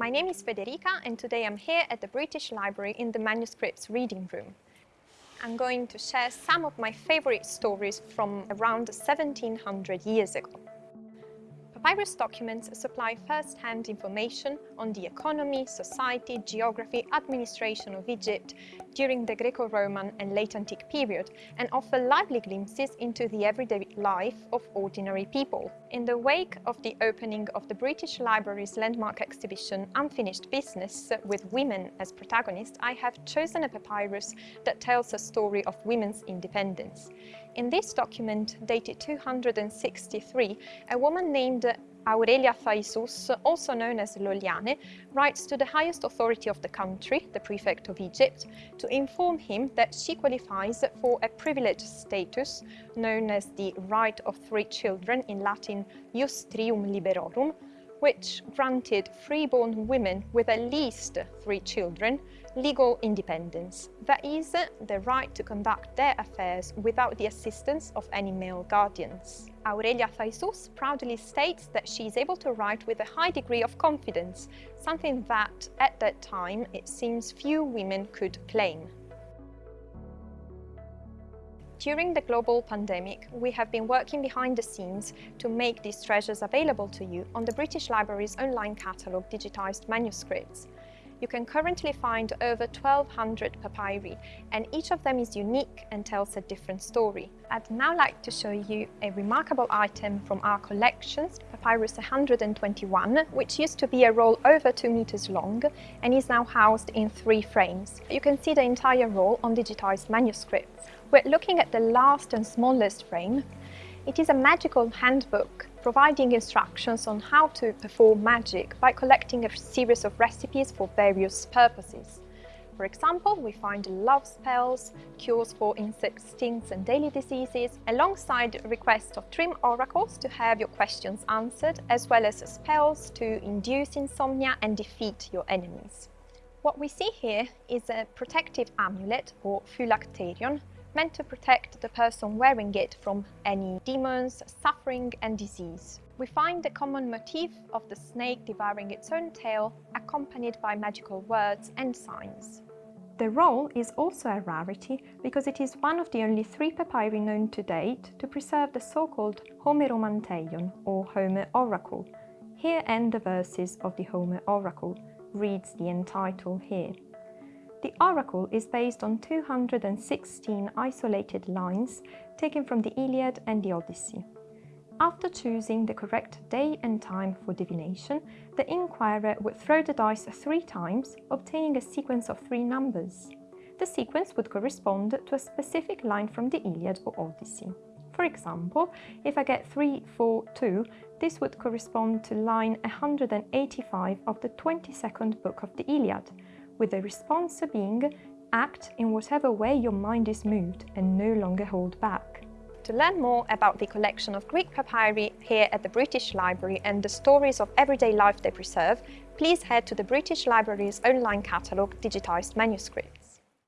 My name is Federica and today I'm here at the British Library in the Manuscripts Reading Room. I'm going to share some of my favourite stories from around 1700 years ago. Papyrus documents supply first-hand information on the economy, society, geography, administration of Egypt during the Greco-Roman and late antique period and offer lively glimpses into the everyday life of ordinary people. In the wake of the opening of the British Library's landmark exhibition Unfinished Business with women as protagonists, I have chosen a papyrus that tells a story of women's independence. In this document, dated 263, a woman named Aurelia Thaisus, also known as Loliane, writes to the highest authority of the country, the prefect of Egypt, to inform him that she qualifies for a privileged status known as the right of three children, in Latin Jus Trium Liberorum, which granted freeborn women with at least three children legal independence, that is, the right to conduct their affairs without the assistance of any male guardians. Aurelia Thaisus proudly states that she is able to write with a high degree of confidence, something that, at that time, it seems few women could claim. During the global pandemic, we have been working behind the scenes to make these treasures available to you on the British Library's online catalogue digitised manuscripts. You can currently find over 1200 papyri and each of them is unique and tells a different story. I'd now like to show you a remarkable item from our collections, Papyrus 121, which used to be a roll over 2 meters long and is now housed in three frames. You can see the entire roll on digitized manuscripts. We're looking at the last and smallest frame. It is a magical handbook providing instructions on how to perform magic by collecting a series of recipes for various purposes. For example, we find love spells, cures for insect stings and daily diseases, alongside requests of dream oracles to have your questions answered, as well as spells to induce insomnia and defeat your enemies. What we see here is a protective amulet, or phylacterion, meant to protect the person wearing it from any demons, suffering and disease. We find the common motif of the snake devouring its own tail, accompanied by magical words and signs. The roll is also a rarity because it is one of the only three papyri known to date to preserve the so-called Homeromanteion or Homer Oracle. Here end the verses of the Homer Oracle, reads the end title here. The oracle is based on 216 isolated lines taken from the Iliad and the Odyssey. After choosing the correct day and time for divination, the inquirer would throw the dice three times, obtaining a sequence of three numbers. The sequence would correspond to a specific line from the Iliad or Odyssey. For example, if I get 3, 4, 2, this would correspond to line 185 of the 22nd book of the Iliad, with the response being act in whatever way your mind is moved and no longer hold back. To learn more about the collection of Greek papyri here at the British Library and the stories of everyday life they preserve, please head to the British Library's online catalogue digitised manuscript.